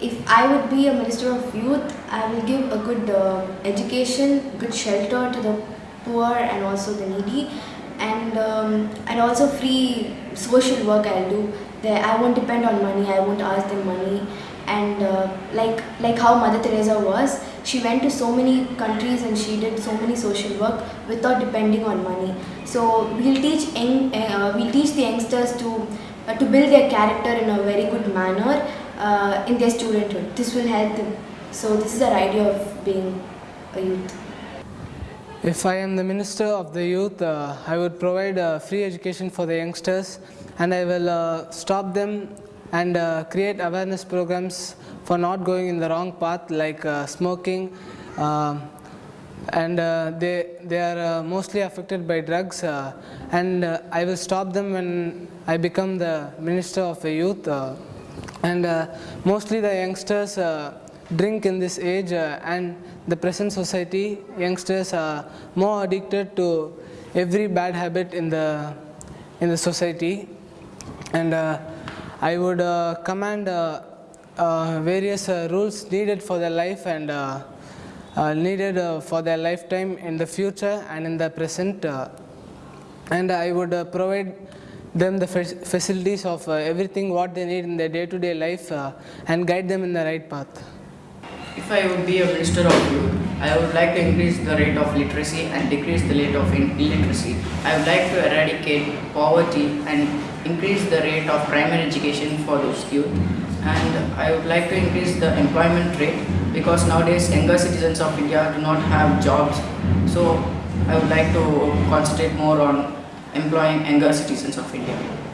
if I would be a minister of youth, I will give a good uh, education, good shelter to the poor and also the needy, and um, and also free social work I'll do. There, I won't depend on money. I won't ask them money, and uh, like like how Mother Teresa was, she went to so many countries and she did so many social work without depending on money. So we'll teach uh, we'll teach the youngsters to uh, to build their character in a very good manner uh, in their studenthood. This will help them. So this is our idea of being a youth. If I am the Minister of the Youth, uh, I would provide uh, free education for the youngsters and I will uh, stop them and uh, create awareness programs for not going in the wrong path like uh, smoking um and uh, they, they are mostly affected by drugs and I will stop them when I become the Minister of the Youth and uh, mostly the youngsters uh, drink in this age uh, and the present society youngsters are more addicted to every bad habit in the in the society. And I would command uh, various uh, rules needed for their life and uh, needed for their lifetime in the future and in the present and I would provide them the facilities of uh, everything what they need in their day-to-day life uh, and guide them in the right path. If I would be a minister of youth, I would like to increase the rate of literacy and decrease the rate of illiteracy. I would like to eradicate poverty and increase the rate of primary education for those youth. And I would like to increase the employment rate because nowadays younger citizens of India do not have jobs. So I would like to concentrate more on employing younger citizens of India.